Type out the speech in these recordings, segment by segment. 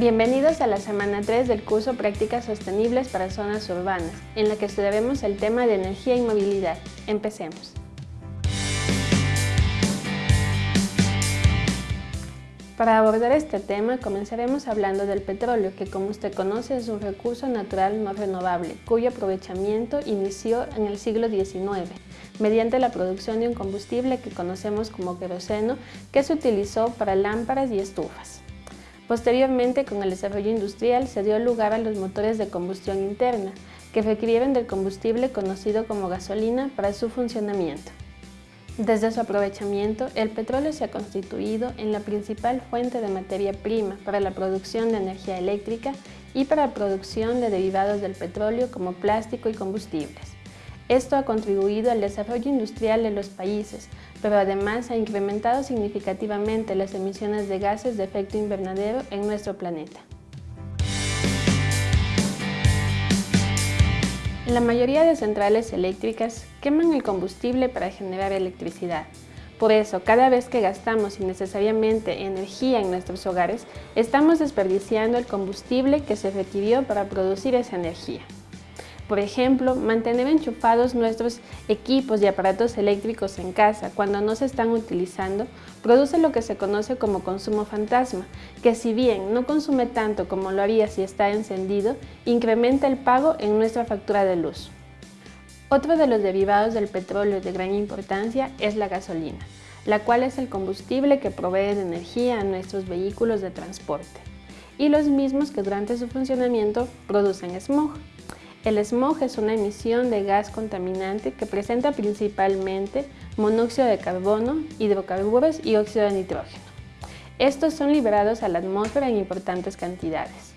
Bienvenidos a la semana 3 del curso Prácticas Sostenibles para Zonas Urbanas, en la que estudiaremos el tema de energía y movilidad. Empecemos. Para abordar este tema, comenzaremos hablando del petróleo, que como usted conoce es un recurso natural no renovable, cuyo aprovechamiento inició en el siglo XIX, mediante la producción de un combustible que conocemos como queroseno, que se utilizó para lámparas y estufas. Posteriormente, con el desarrollo industrial, se dio lugar a los motores de combustión interna, que requirieron del combustible conocido como gasolina para su funcionamiento. Desde su aprovechamiento, el petróleo se ha constituido en la principal fuente de materia prima para la producción de energía eléctrica y para la producción de derivados del petróleo como plástico y combustibles. Esto ha contribuido al desarrollo industrial de los países, pero además ha incrementado significativamente las emisiones de gases de efecto invernadero en nuestro planeta. La mayoría de centrales eléctricas queman el combustible para generar electricidad. Por eso, cada vez que gastamos innecesariamente energía en nuestros hogares, estamos desperdiciando el combustible que se requirió para producir esa energía. Por ejemplo, mantener enchufados nuestros equipos y aparatos eléctricos en casa cuando no se están utilizando produce lo que se conoce como consumo fantasma, que si bien no consume tanto como lo haría si está encendido, incrementa el pago en nuestra factura de luz. Otro de los derivados del petróleo de gran importancia es la gasolina, la cual es el combustible que provee de energía a nuestros vehículos de transporte, y los mismos que durante su funcionamiento producen smog. El smog es una emisión de gas contaminante que presenta principalmente monóxido de carbono, hidrocarburos y óxido de nitrógeno. Estos son liberados a la atmósfera en importantes cantidades.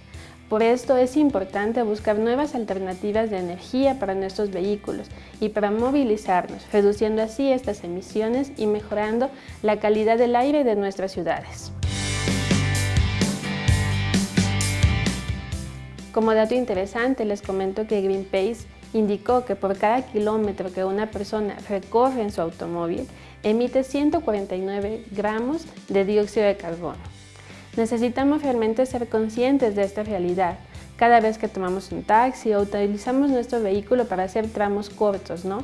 Por esto es importante buscar nuevas alternativas de energía para nuestros vehículos y para movilizarnos, reduciendo así estas emisiones y mejorando la calidad del aire de nuestras ciudades. Como dato interesante, les comento que Greenpeace indicó que por cada kilómetro que una persona recorre en su automóvil, emite 149 gramos de dióxido de carbono. Necesitamos realmente ser conscientes de esta realidad cada vez que tomamos un taxi o utilizamos nuestro vehículo para hacer tramos cortos, ¿no?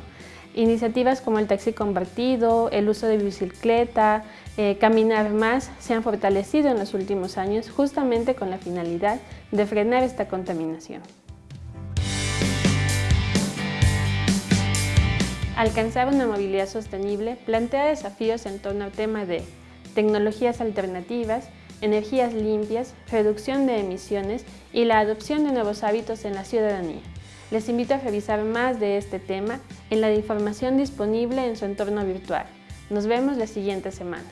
Iniciativas como el taxi compartido, el uso de bicicleta, eh, caminar más se han fortalecido en los últimos años justamente con la finalidad de frenar esta contaminación. Alcanzar una movilidad sostenible plantea desafíos en torno al tema de tecnologías alternativas, energías limpias, reducción de emisiones y la adopción de nuevos hábitos en la ciudadanía. Les invito a revisar más de este tema en la información disponible en su entorno virtual. Nos vemos la siguiente semana.